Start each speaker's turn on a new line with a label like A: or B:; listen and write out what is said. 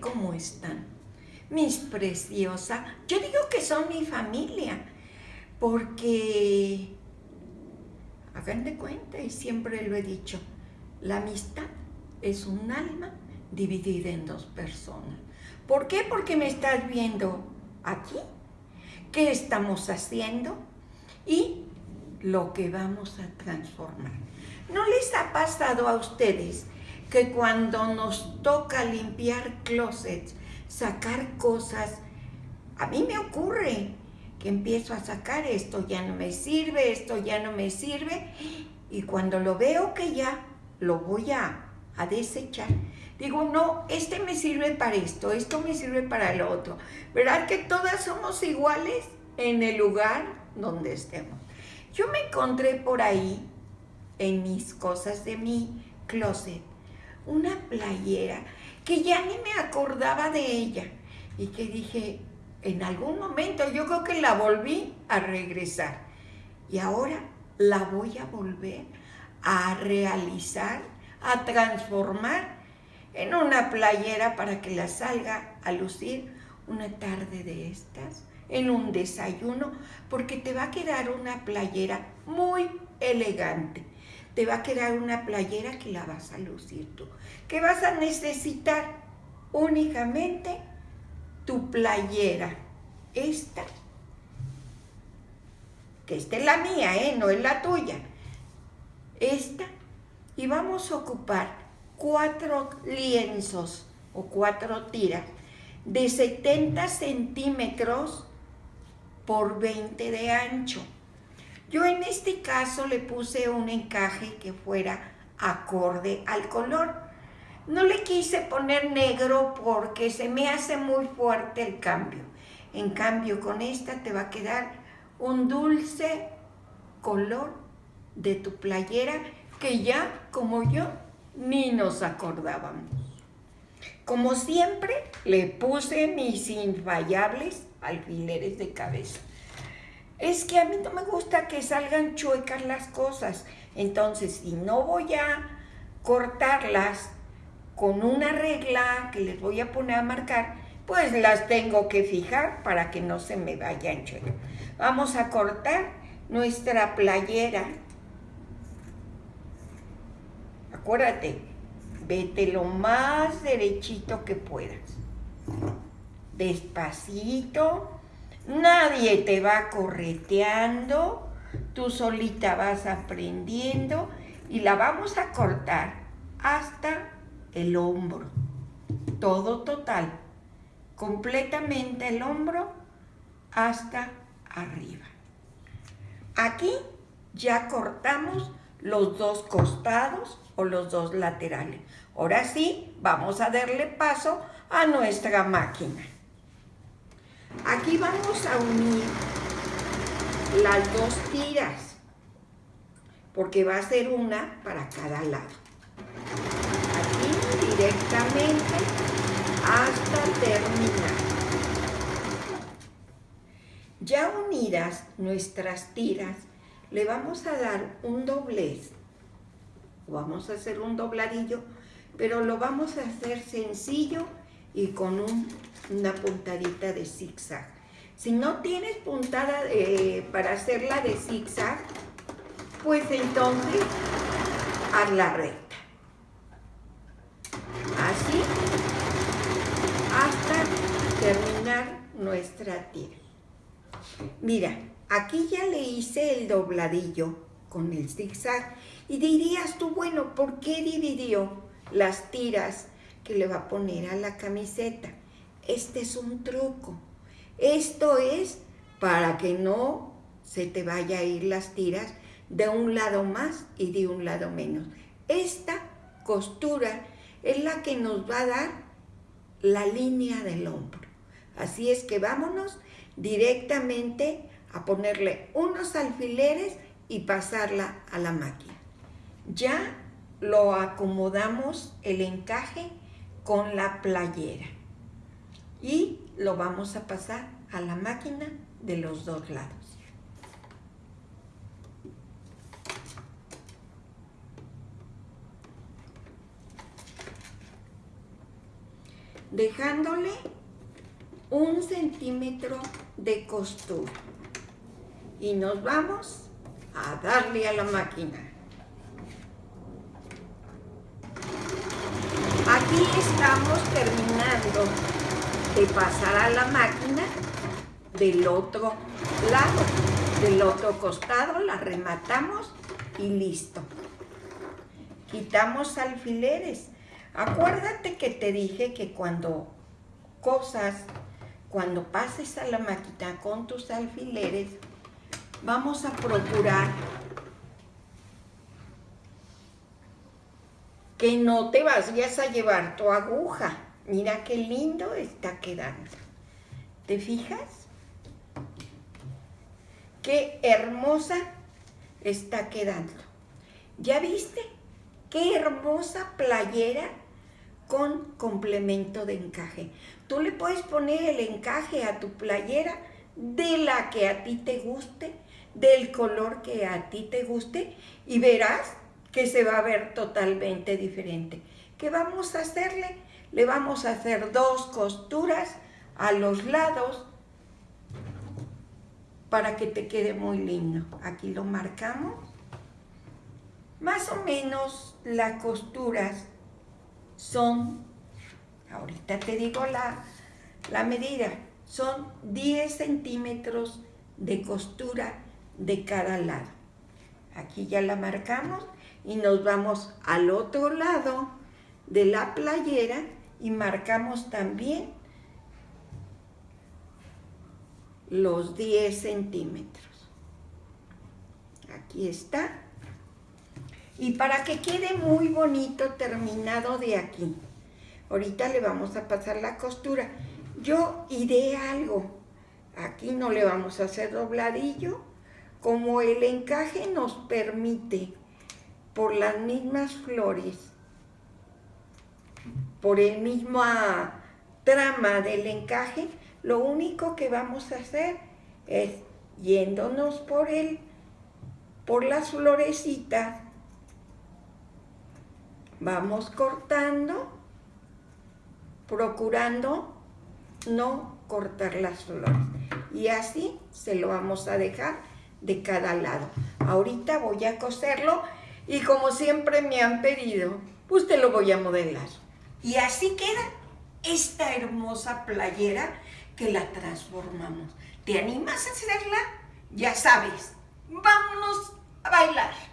A: ¿cómo están? Mis preciosas, yo digo que son mi familia, porque, hagan de cuenta, y siempre lo he dicho, la amistad es un alma dividida en dos personas. ¿Por qué? Porque me estás viendo aquí, qué estamos haciendo y lo que vamos a transformar. ¿No les ha pasado a ustedes que cuando nos toca limpiar closets, sacar cosas, a mí me ocurre que empiezo a sacar esto ya no me sirve, esto ya no me sirve, y cuando lo veo que ya lo voy a, a desechar, digo, no, este me sirve para esto, esto me sirve para lo otro. ¿Verdad que todas somos iguales en el lugar donde estemos? Yo me encontré por ahí, en mis cosas de mi closet, una playera que ya ni me acordaba de ella y que dije, en algún momento yo creo que la volví a regresar. Y ahora la voy a volver a realizar, a transformar en una playera para que la salga a lucir una tarde de estas, en un desayuno, porque te va a quedar una playera muy elegante te va a quedar una playera que la vas a lucir tú. Que vas a necesitar únicamente tu playera. Esta, que esta es la mía, ¿eh? no es la tuya. Esta, y vamos a ocupar cuatro lienzos o cuatro tiras de 70 centímetros por 20 de ancho. Yo en este caso le puse un encaje que fuera acorde al color. No le quise poner negro porque se me hace muy fuerte el cambio. En cambio, con esta te va a quedar un dulce color de tu playera que ya, como yo, ni nos acordábamos. Como siempre, le puse mis infallables alfileres de cabeza es que a mí no me gusta que salgan chuecas las cosas. Entonces, si no voy a cortarlas con una regla que les voy a poner a marcar, pues las tengo que fijar para que no se me vayan chuecas. Vamos a cortar nuestra playera. Acuérdate, vete lo más derechito que puedas. Despacito Nadie te va correteando, tú solita vas aprendiendo y la vamos a cortar hasta el hombro. Todo total, completamente el hombro hasta arriba. Aquí ya cortamos los dos costados o los dos laterales. Ahora sí, vamos a darle paso a nuestra máquina. Aquí vamos a unir las dos tiras, porque va a ser una para cada lado. Aquí directamente hasta terminar. Ya unidas nuestras tiras, le vamos a dar un doblez. Vamos a hacer un dobladillo, pero lo vamos a hacer sencillo y con una puntadita de zigzag. Si no tienes puntada para hacerla de zigzag, pues entonces haz la recta. Así hasta terminar nuestra tira. Mira, aquí ya le hice el dobladillo con el zigzag y dirías tú, bueno, ¿por qué dividió las tiras que le va a poner a la camiseta. Este es un truco. Esto es para que no se te vaya a ir las tiras de un lado más y de un lado menos. Esta costura es la que nos va a dar la línea del hombro. Así es que vámonos directamente a ponerle unos alfileres y pasarla a la máquina. Ya lo acomodamos el encaje con la playera y lo vamos a pasar a la máquina de los dos lados. dejándole un centímetro de costura. Y nos vamos a darle a la máquina. Aquí estamos terminando de pasar a la máquina del otro lado, del otro costado, la rematamos y listo. Quitamos alfileres. Acuérdate que te dije que cuando cosas, cuando pases a la máquina con tus alfileres, vamos a procurar que no te vayas a llevar tu aguja. Mira qué lindo está quedando. ¿Te fijas? Qué hermosa está quedando. ¿Ya viste? Qué hermosa playera con complemento de encaje. Tú le puedes poner el encaje a tu playera de la que a ti te guste, del color que a ti te guste y verás que se va a ver totalmente diferente. ¿Qué vamos a hacerle? Le vamos a hacer dos costuras a los lados para que te quede muy lindo. Aquí lo marcamos. Más o menos las costuras son, ahorita te digo la, la medida, son 10 centímetros de costura de cada lado. Aquí ya la marcamos y nos vamos al otro lado de la playera y marcamos también los 10 centímetros. Aquí está. Y para que quede muy bonito terminado de aquí, ahorita le vamos a pasar la costura. Yo iré algo. Aquí no le vamos a hacer dobladillo. Como el encaje nos permite, por las mismas flores, por el mismo trama del encaje, lo único que vamos a hacer es yéndonos por el, por las florecitas, vamos cortando, procurando no cortar las flores. Y así se lo vamos a dejar de cada lado. Ahorita voy a coserlo y como siempre me han pedido, pues te lo voy a modelar. Y así queda esta hermosa playera que la transformamos. ¿Te animas a hacerla? Ya sabes, vámonos a bailar.